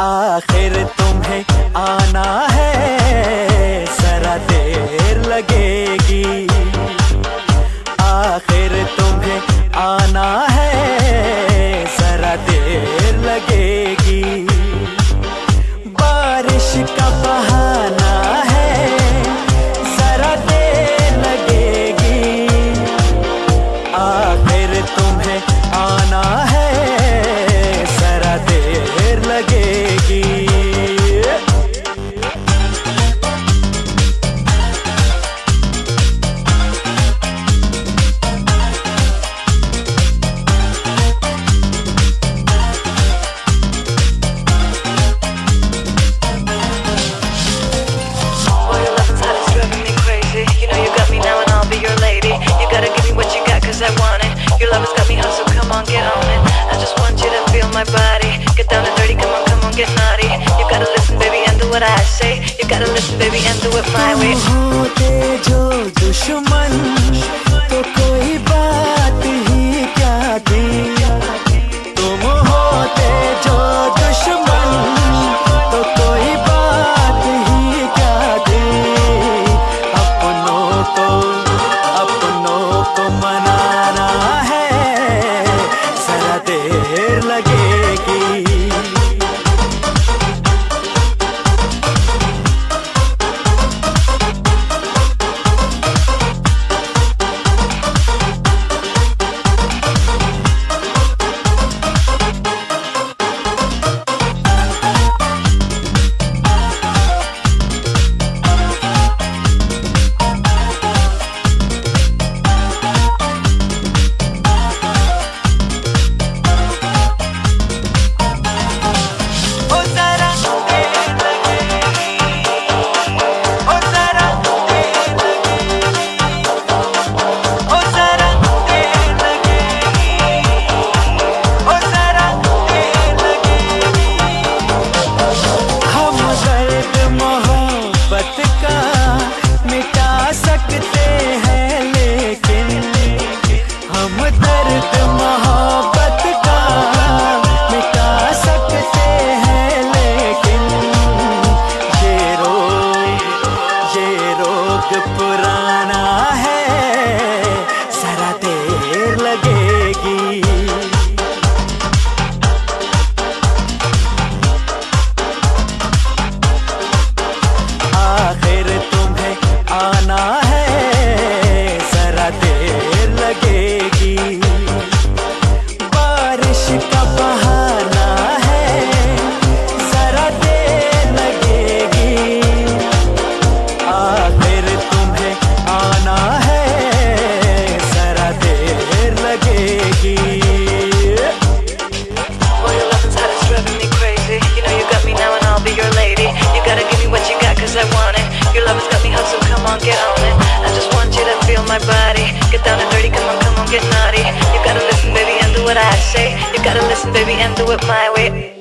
आखिर तुम्हें आना है सरा देर लगेगी। आखिर तुम्हें आना है सरा देर लगेगी। बारिश का बहाना gotta listen, baby, and do it my way. Baby, and do it my way.